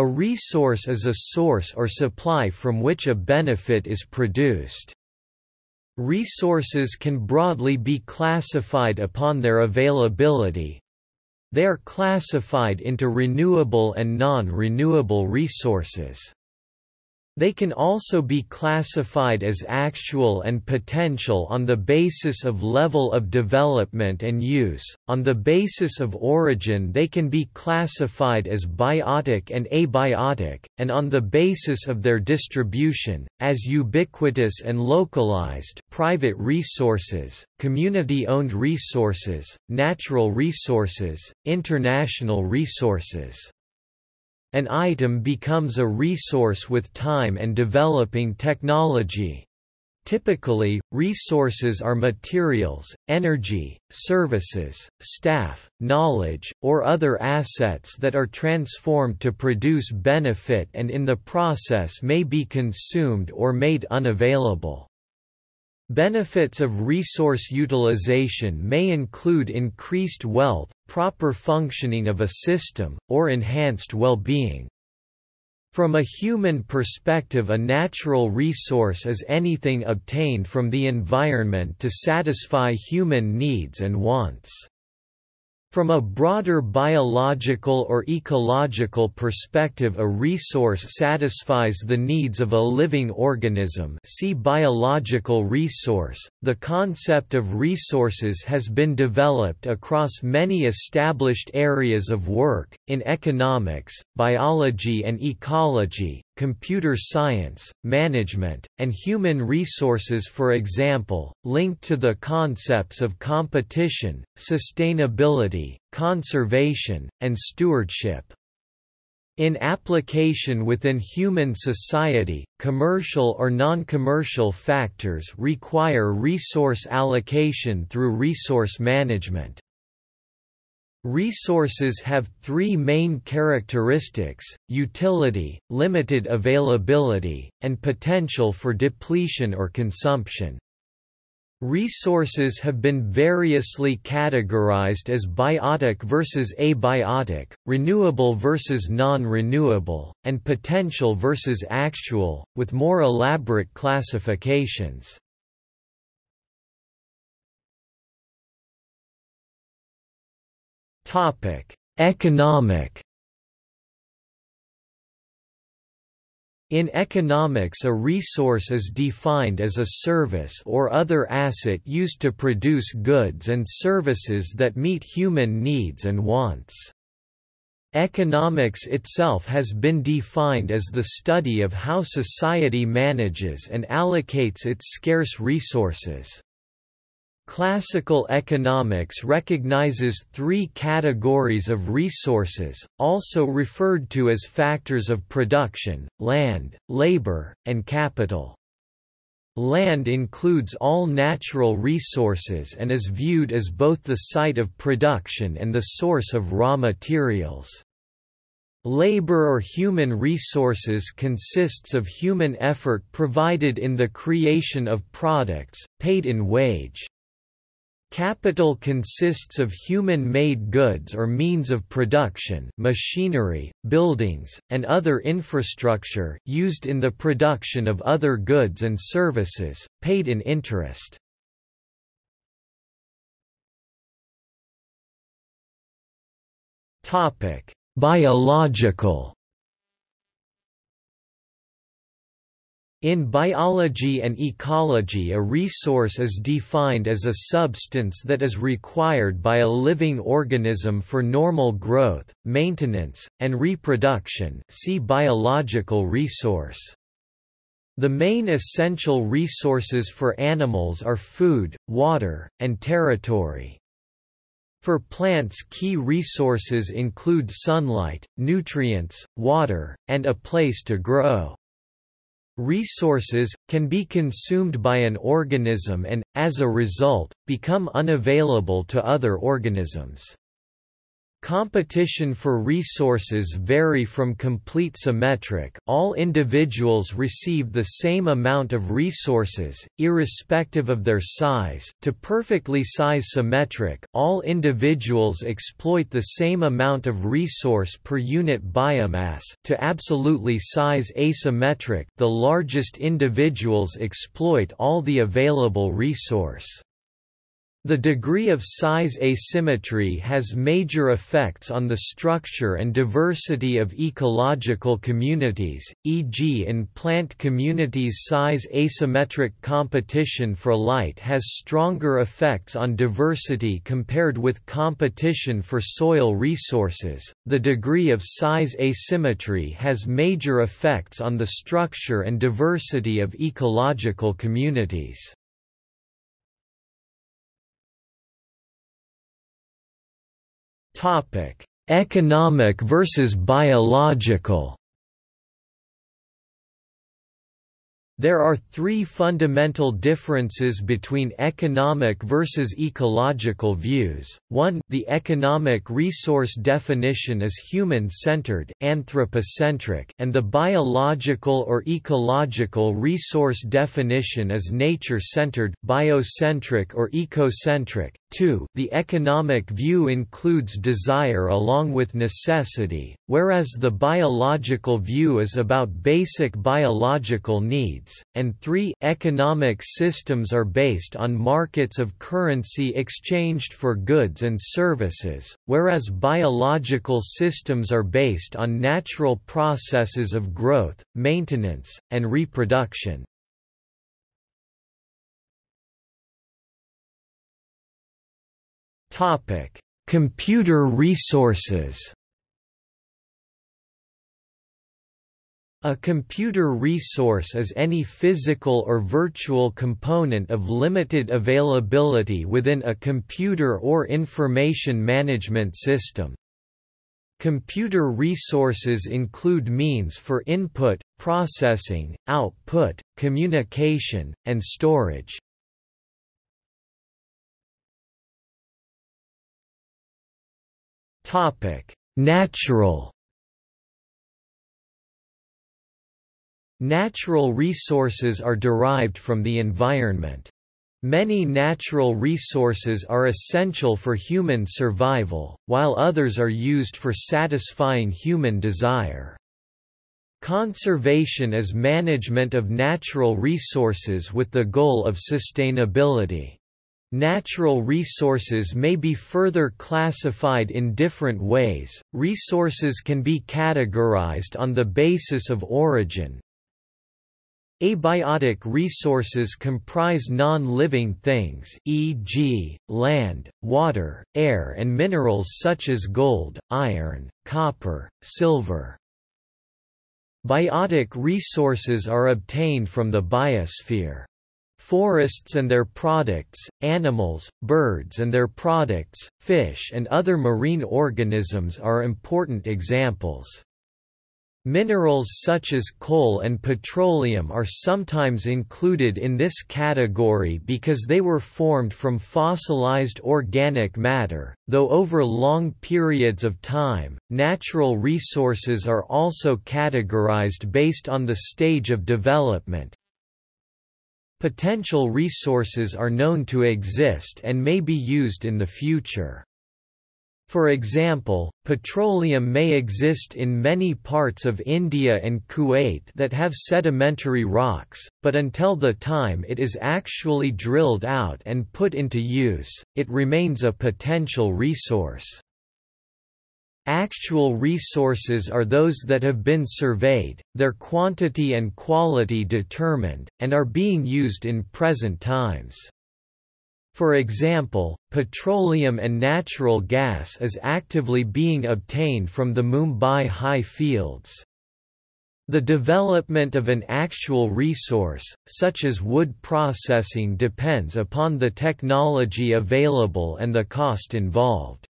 A resource is a source or supply from which a benefit is produced. Resources can broadly be classified upon their availability. They are classified into renewable and non-renewable resources. They can also be classified as actual and potential on the basis of level of development and use. On the basis of origin, they can be classified as biotic and abiotic, and on the basis of their distribution, as ubiquitous and localized private resources, community-owned resources, natural resources, international resources. An item becomes a resource with time and developing technology. Typically, resources are materials, energy, services, staff, knowledge, or other assets that are transformed to produce benefit and in the process may be consumed or made unavailable. Benefits of resource utilization may include increased wealth, proper functioning of a system, or enhanced well-being. From a human perspective a natural resource is anything obtained from the environment to satisfy human needs and wants. From a broader biological or ecological perspective a resource satisfies the needs of a living organism see biological resource. The concept of resources has been developed across many established areas of work, in economics, biology and ecology, computer science, management, and human resources for example, linked to the concepts of competition, sustainability, conservation, and stewardship. In application within human society, commercial or non-commercial factors require resource allocation through resource management. Resources have three main characteristics, utility, limited availability, and potential for depletion or consumption. Resources have been variously categorized as biotic versus abiotic, renewable versus non-renewable, and potential versus actual, with more elaborate classifications. Economic In economics a resource is defined as a service or other asset used to produce goods and services that meet human needs and wants. Economics itself has been defined as the study of how society manages and allocates its scarce resources. Classical economics recognizes three categories of resources, also referred to as factors of production, land, labor, and capital. Land includes all natural resources and is viewed as both the site of production and the source of raw materials. Labor or human resources consists of human effort provided in the creation of products, paid in wage. Capital consists of human-made goods or means of production machinery, buildings, and other infrastructure used in the production of other goods and services, paid in interest. Biological In biology and ecology a resource is defined as a substance that is required by a living organism for normal growth, maintenance, and reproduction see biological resource. The main essential resources for animals are food, water, and territory. For plants key resources include sunlight, nutrients, water, and a place to grow. Resources, can be consumed by an organism and, as a result, become unavailable to other organisms. Competition for resources vary from complete symmetric all individuals receive the same amount of resources, irrespective of their size to perfectly size symmetric all individuals exploit the same amount of resource per unit biomass to absolutely size asymmetric the largest individuals exploit all the available resource. The degree of size asymmetry has major effects on the structure and diversity of ecological communities, e.g. in plant communities size asymmetric competition for light has stronger effects on diversity compared with competition for soil resources. The degree of size asymmetry has major effects on the structure and diversity of ecological communities. Topic: Economic versus biological. There are three fundamental differences between economic versus ecological views. 1. The economic resource definition is human-centered anthropocentric, and the biological or ecological resource definition is nature-centered biocentric or ecocentric. 2. The economic view includes desire along with necessity, whereas the biological view is about basic biological needs, and 3. Economic systems are based on markets of currency exchanged for goods and services, whereas biological systems are based on natural processes of growth, maintenance, and reproduction. Computer resources. A computer resource is any physical or virtual component of limited availability within a computer or information management system. Computer resources include means for input, processing, output, communication, and storage. Natural Natural resources are derived from the environment. Many natural resources are essential for human survival, while others are used for satisfying human desire. Conservation is management of natural resources with the goal of sustainability. Natural resources may be further classified in different ways. Resources can be categorized on the basis of origin. Abiotic resources comprise non-living things e.g., land, water, air and minerals such as gold, iron, copper, silver. Biotic resources are obtained from the biosphere. Forests and their products, animals, birds and their products, fish and other marine organisms are important examples. Minerals such as coal and petroleum are sometimes included in this category because they were formed from fossilized organic matter, though over long periods of time, natural resources are also categorized based on the stage of development, Potential resources are known to exist and may be used in the future. For example, petroleum may exist in many parts of India and Kuwait that have sedimentary rocks, but until the time it is actually drilled out and put into use, it remains a potential resource. Actual resources are those that have been surveyed, their quantity and quality determined, and are being used in present times. For example, petroleum and natural gas is actively being obtained from the Mumbai high fields. The development of an actual resource, such as wood processing depends upon the technology available and the cost involved.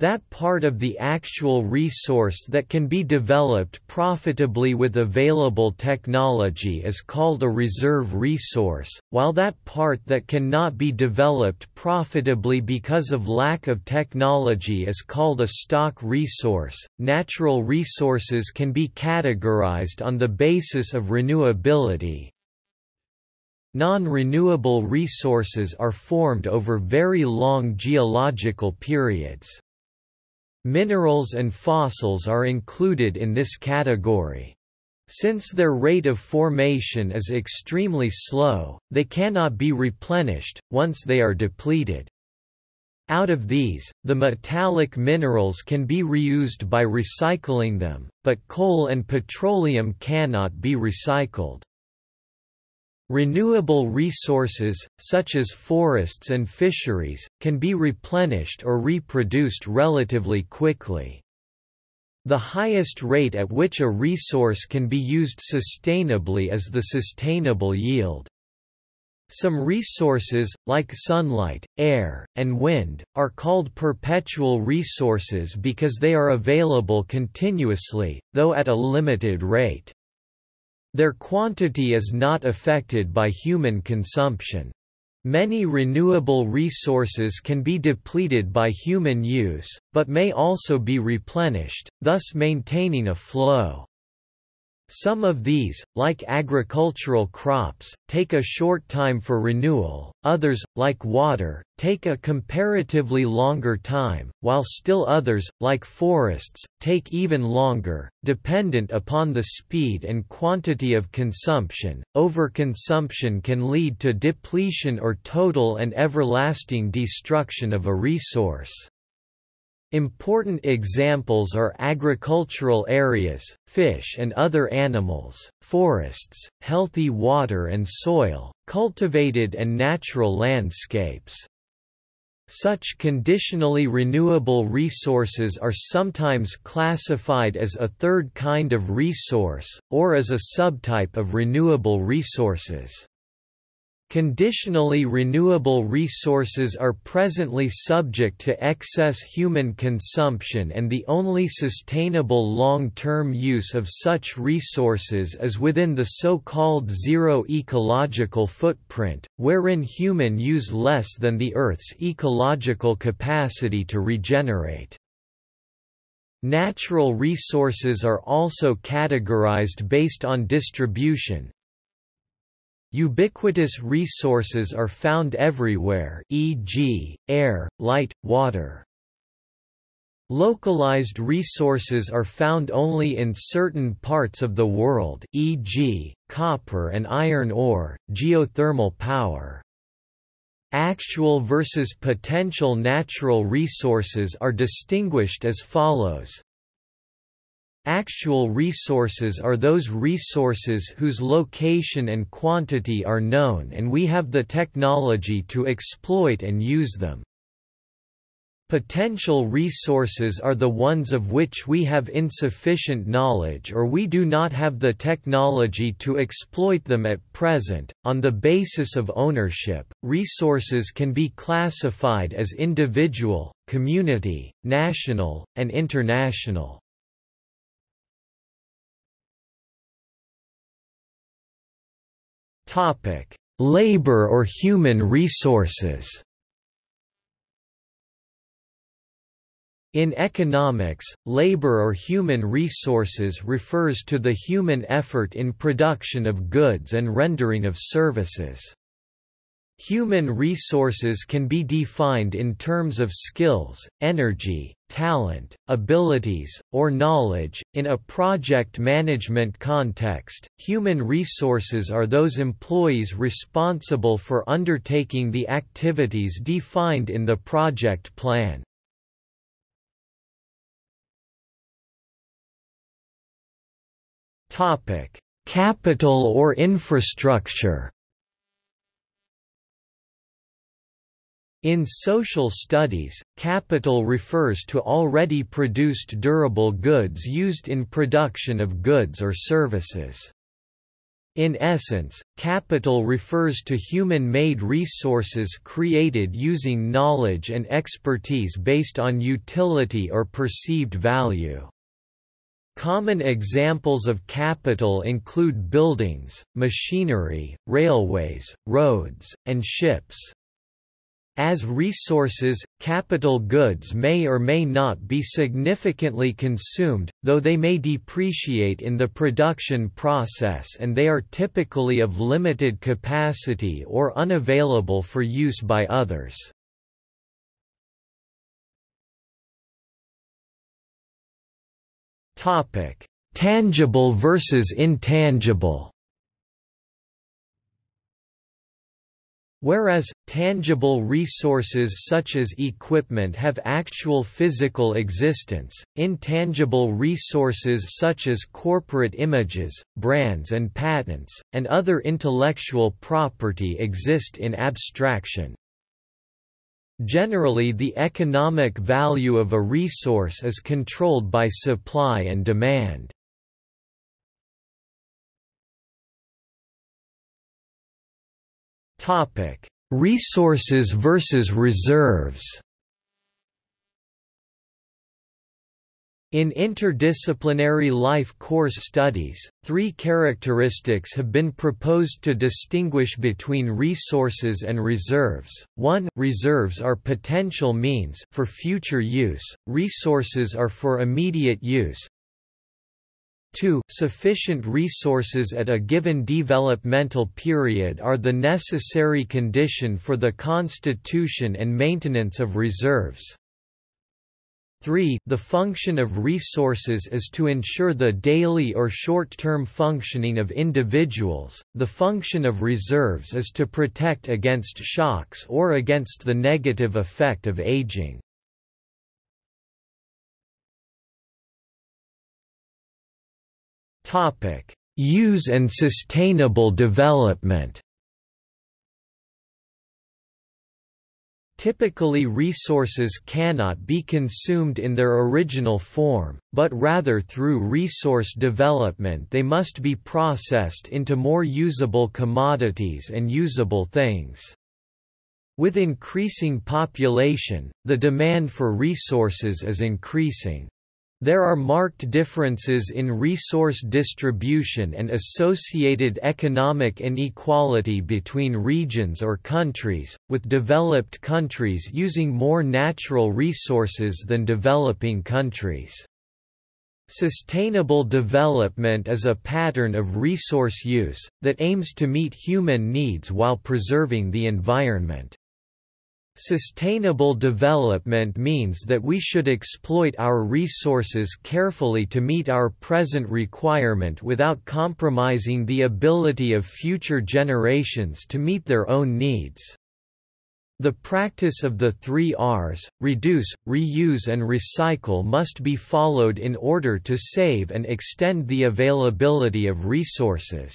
That part of the actual resource that can be developed profitably with available technology is called a reserve resource, while that part that cannot be developed profitably because of lack of technology is called a stock resource. Natural resources can be categorized on the basis of renewability, Non-renewable resources are formed over very long geological periods. Minerals and fossils are included in this category. Since their rate of formation is extremely slow, they cannot be replenished, once they are depleted. Out of these, the metallic minerals can be reused by recycling them, but coal and petroleum cannot be recycled. Renewable resources, such as forests and fisheries, can be replenished or reproduced relatively quickly. The highest rate at which a resource can be used sustainably is the sustainable yield. Some resources, like sunlight, air, and wind, are called perpetual resources because they are available continuously, though at a limited rate. Their quantity is not affected by human consumption. Many renewable resources can be depleted by human use, but may also be replenished, thus maintaining a flow. Some of these, like agricultural crops, take a short time for renewal, others, like water, take a comparatively longer time, while still others, like forests, take even longer, dependent upon the speed and quantity of consumption. Overconsumption can lead to depletion or total and everlasting destruction of a resource. Important examples are agricultural areas, fish and other animals, forests, healthy water and soil, cultivated and natural landscapes. Such conditionally renewable resources are sometimes classified as a third kind of resource, or as a subtype of renewable resources. Conditionally renewable resources are presently subject to excess human consumption and the only sustainable long-term use of such resources is within the so-called zero ecological footprint, wherein human use less than the Earth's ecological capacity to regenerate. Natural resources are also categorized based on distribution, Ubiquitous resources are found everywhere e.g., air, light, water. Localized resources are found only in certain parts of the world e.g., copper and iron ore, geothermal power. Actual versus potential natural resources are distinguished as follows Actual resources are those resources whose location and quantity are known and we have the technology to exploit and use them. Potential resources are the ones of which we have insufficient knowledge or we do not have the technology to exploit them at present. On the basis of ownership, resources can be classified as individual, community, national, and international. Topic: Labor or human resources. In economics, labor or human resources refers to the human effort in production of goods and rendering of services. Human resources can be defined in terms of skills, energy, talent, abilities, or knowledge. In a project management context, human resources are those employees responsible for undertaking the activities defined in the project plan. Topic: Capital or infrastructure. In social studies, capital refers to already produced durable goods used in production of goods or services. In essence, capital refers to human-made resources created using knowledge and expertise based on utility or perceived value. Common examples of capital include buildings, machinery, railways, roads, and ships. As resources, capital goods may or may not be significantly consumed, though they may depreciate in the production process and they are typically of limited capacity or unavailable for use by others. Tangible versus intangible Whereas, tangible resources such as equipment have actual physical existence, intangible resources such as corporate images, brands and patents, and other intellectual property exist in abstraction. Generally the economic value of a resource is controlled by supply and demand. Topic: Resources versus reserves. In interdisciplinary life course studies, three characteristics have been proposed to distinguish between resources and reserves. 1. Reserves are potential means for future use, resources are for immediate use, 2. Sufficient resources at a given developmental period are the necessary condition for the constitution and maintenance of reserves. 3. The function of resources is to ensure the daily or short-term functioning of individuals, the function of reserves is to protect against shocks or against the negative effect of aging. Topic: Use and sustainable development. Typically resources cannot be consumed in their original form, but rather through resource development they must be processed into more usable commodities and usable things. With increasing population, the demand for resources is increasing. There are marked differences in resource distribution and associated economic inequality between regions or countries, with developed countries using more natural resources than developing countries. Sustainable development is a pattern of resource use, that aims to meet human needs while preserving the environment. Sustainable development means that we should exploit our resources carefully to meet our present requirement without compromising the ability of future generations to meet their own needs. The practice of the three Rs, reduce, reuse and recycle must be followed in order to save and extend the availability of resources.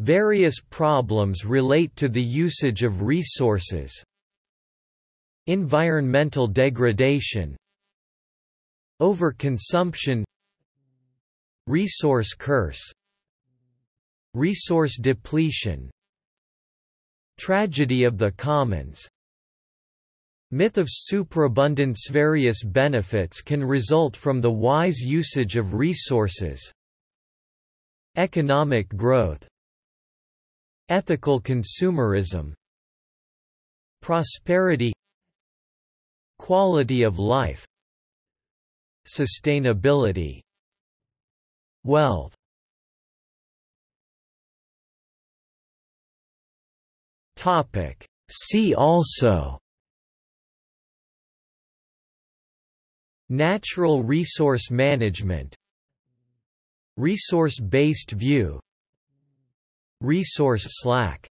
Various problems relate to the usage of resources. Environmental degradation. Overconsumption. Resource curse. Resource depletion. Tragedy of the commons. Myth of superabundance. Various benefits can result from the wise usage of resources. Economic growth Ethical consumerism Prosperity Quality of life Sustainability Wealth. Topic. See also Natural resource management Resource-based view Resource slack